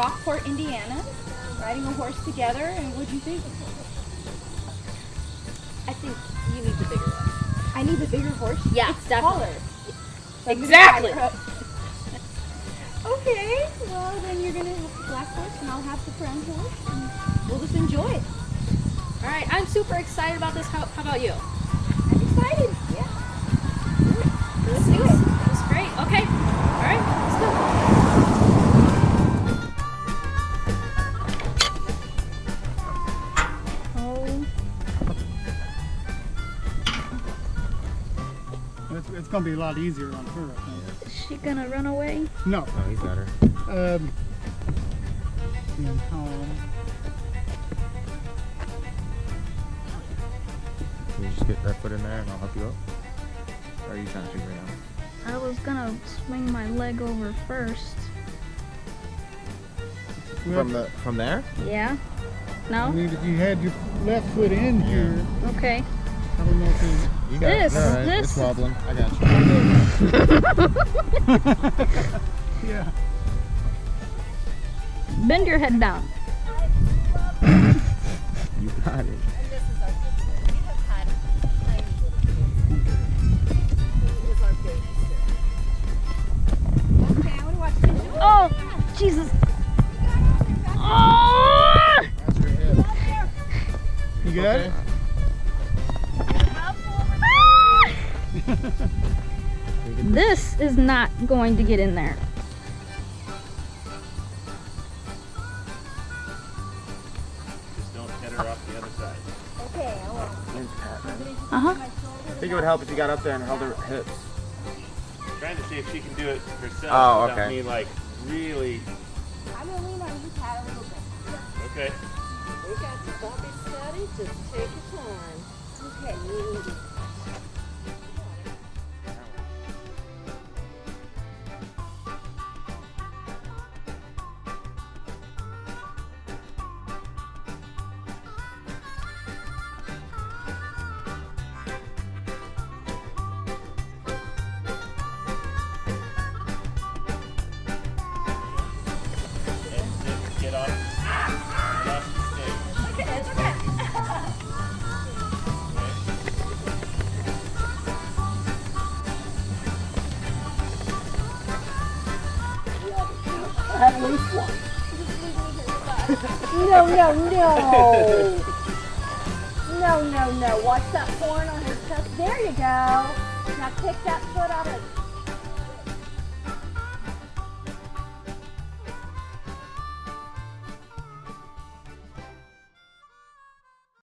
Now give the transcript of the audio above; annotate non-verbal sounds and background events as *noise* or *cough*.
Gulfport, Indiana, riding a horse together. And what'd you think? I think you need the bigger one. I need the bigger horse. Yeah, it's definitely. taller. So Exactly. *laughs* okay, well then you're gonna have the black horse and I'll have the brown horse, and we'll just enjoy it. All right, I'm super excited about this. How, how about you? I'm excited. It's, it's going to be a lot easier on her, I think. is she gonna run away? No. Oh, he's got her. Um, and how- Can you just get that foot in there and I'll help you up? Or are you trying to figure it out? I was gonna swing my leg over first. From the from there? Yeah? I No? mean, if you had your left foot in here, Okay. This, it. No, it- this- It's wobbling. I got you. *laughs* Yeah. Bend your head down. You got it. Okay, I wanna watch this. Oh, Jesus. Oh! That's. Ah! You got it? *laughs* This is not going to get in there. Just don't hit her off the other side. Okay, I won't. Uh huh. I think it would help if you got up there and held her hips. Trying to see if she can do it herself Oh, without okay. me like really. I'm gonna lean on your pad a little bit. Okay. We got you, don't be steady, just take your time. Okay. At least one. No, no, no. No, no, no. Watch that horn on her chest. There you go. Now kick that foot out of